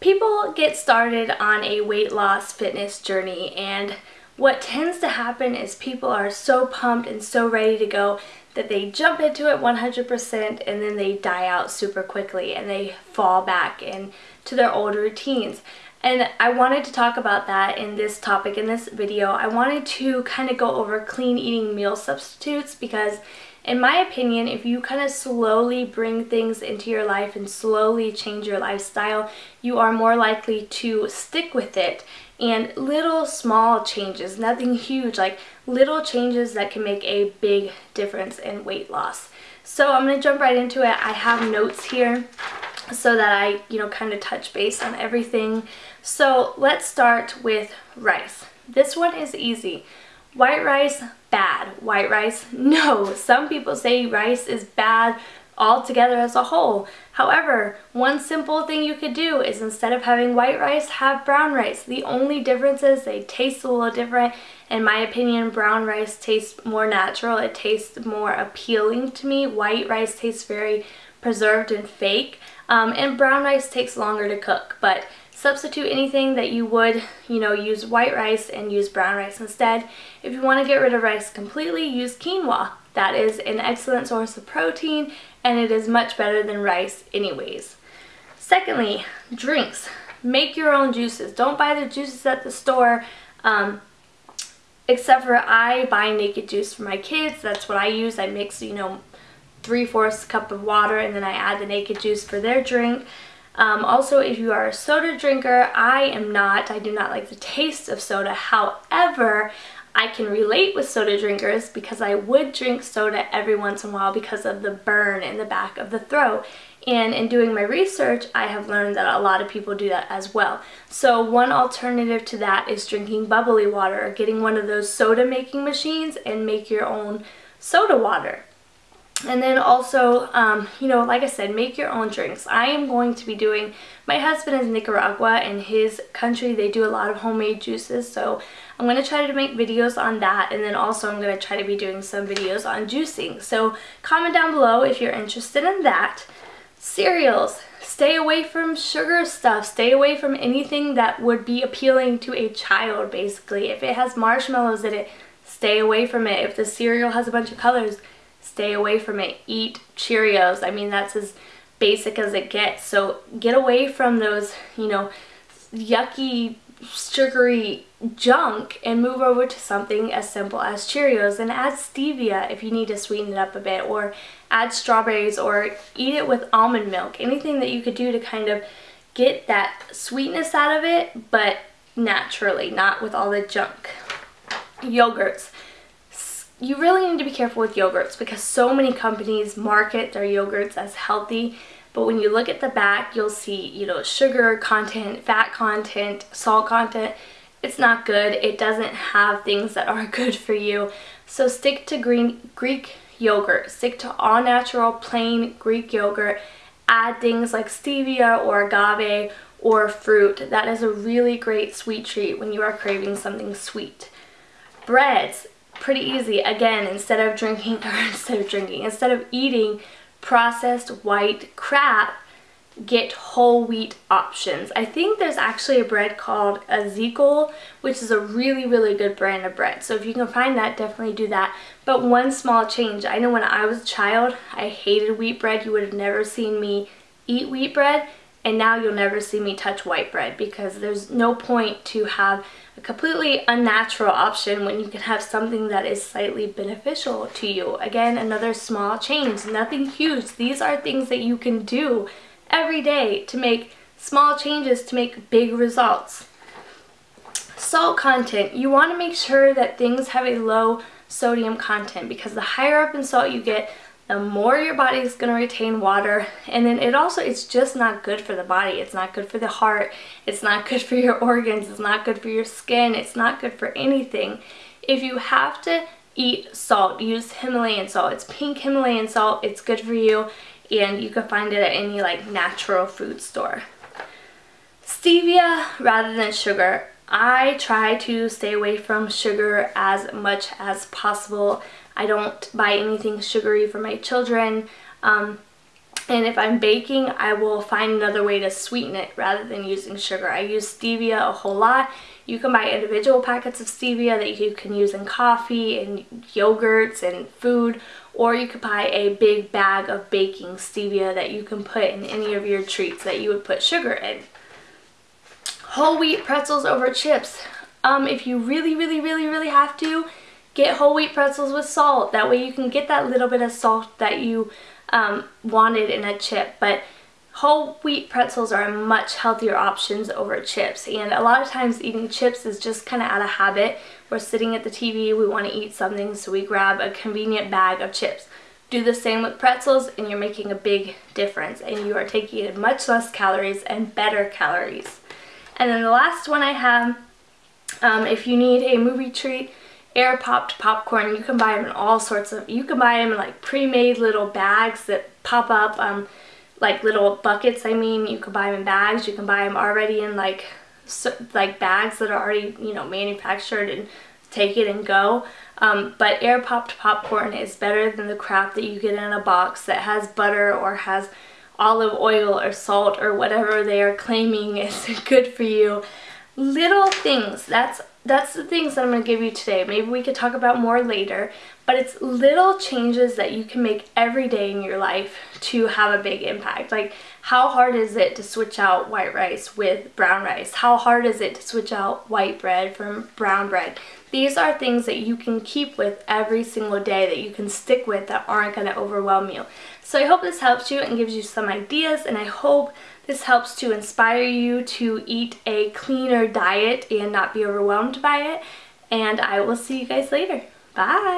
People get started on a weight loss fitness journey and what tends to happen is people are so pumped and so ready to go that they jump into it 100% and then they die out super quickly and they fall back into their old routines. And I wanted to talk about that in this topic in this video. I wanted to kind of go over clean eating meal substitutes because in my opinion, if you kind of slowly bring things into your life and slowly change your lifestyle, you are more likely to stick with it. And little small changes, nothing huge, like little changes that can make a big difference in weight loss. So I'm going to jump right into it. I have notes here so that I, you know, kind of touch base on everything. So let's start with rice. This one is easy. White rice, bad. White rice, no. Some people say rice is bad altogether as a whole. However, one simple thing you could do is instead of having white rice, have brown rice. The only difference is they taste a little different. In my opinion, brown rice tastes more natural. It tastes more appealing to me. White rice tastes very preserved and fake. Um, and brown rice takes longer to cook, but substitute anything that you would, you know, use white rice and use brown rice instead. If you want to get rid of rice completely, use quinoa. That is an excellent source of protein and it is much better than rice anyways. Secondly, drinks. Make your own juices. Don't buy the juices at the store. Um, except for I buy naked juice for my kids. That's what I use. I mix, you know, three-fourths cup of water and then I add the naked juice for their drink. Um, also, if you are a soda drinker, I am not. I do not like the taste of soda. However, I can relate with soda drinkers because I would drink soda every once in a while because of the burn in the back of the throat. And in doing my research, I have learned that a lot of people do that as well. So one alternative to that is drinking bubbly water or getting one of those soda making machines and make your own soda water. And then also, um, you know, like I said, make your own drinks. I am going to be doing, my husband is Nicaragua. In his country, they do a lot of homemade juices. So I'm going to try to make videos on that. And then also I'm going to try to be doing some videos on juicing. So comment down below if you're interested in that. Cereals. Stay away from sugar stuff. Stay away from anything that would be appealing to a child, basically. If it has marshmallows in it, stay away from it. If the cereal has a bunch of colors, stay away from it. Eat Cheerios. I mean, that's as basic as it gets. So get away from those, you know, yucky, sugary junk and move over to something as simple as Cheerios and add stevia if you need to sweeten it up a bit or add strawberries or eat it with almond milk. Anything that you could do to kind of get that sweetness out of it, but naturally, not with all the junk. Yogurts you really need to be careful with yogurts because so many companies market their yogurts as healthy but when you look at the back you'll see you know sugar content fat content salt content. It's not good. It doesn't have things that are good for you. So stick to green greek yogurt. Stick to all natural plain greek yogurt. Add things like stevia or agave or fruit. That is a really great sweet treat when you are craving something sweet. Breads pretty easy. Again, instead of drinking, or instead of drinking, instead of eating processed white crap, get whole wheat options. I think there's actually a bread called Ezekiel, which is a really, really good brand of bread. So if you can find that, definitely do that. But one small change, I know when I was a child, I hated wheat bread. You would have never seen me eat wheat bread. And now you'll never see me touch white bread because there's no point to have a completely unnatural option when you can have something that is slightly beneficial to you. Again, another small change, nothing huge. These are things that you can do every day to make small changes to make big results. Salt content, you want to make sure that things have a low sodium content because the higher up in salt you get, the more your body is going to retain water and then it also it's just not good for the body. It's not good for the heart. It's not good for your organs. It's not good for your skin. It's not good for anything. If you have to eat salt use Himalayan salt. It's pink Himalayan salt. It's good for you and you can find it at any like natural food store. Stevia rather than sugar. I try to stay away from sugar as much as possible I don't buy anything sugary for my children. Um, And if I'm baking, I will find another way to sweeten it rather than using sugar. I use stevia a whole lot. You can buy individual packets of stevia that you can use in coffee and yogurts and food, or you could buy a big bag of baking stevia that you can put in any of your treats that you would put sugar in. Whole wheat pretzels over chips. Um, if you really, really, really, really have to, get whole wheat pretzels with salt. That way you can get that little bit of salt that you um, wanted in a chip. But whole wheat pretzels are much healthier options over chips. And a lot of times eating chips is just kind of out of habit. We're sitting at the TV, we want to eat something, so we grab a convenient bag of chips. Do the same with pretzels and you're making a big difference and you are taking in much less calories and better calories. And then the last one I have, um, if you need a movie treat, air popped popcorn. You can buy them in all sorts of, you can buy them in like pre-made little bags that pop up, um, like little buckets I mean. You can buy them in bags. You can buy them already in like, so, like bags that are already, you know, manufactured and take it and go. Um, but air popped popcorn is better than the crap that you get in a box that has butter or has olive oil or salt or whatever they are claiming is good for you. Little things, that's that's the things that I'm going to give you today. Maybe we could talk about more later, but it's little changes that you can make every day in your life to have a big impact. Like how hard is it to switch out white rice with brown rice? How hard is it to switch out white bread from brown bread? These are things that you can keep with every single day that you can stick with that aren't going to overwhelm you. So I hope this helps you and gives you some ideas and I hope this helps to inspire you to eat a cleaner diet and not be overwhelmed by it. And I will see you guys later. Bye!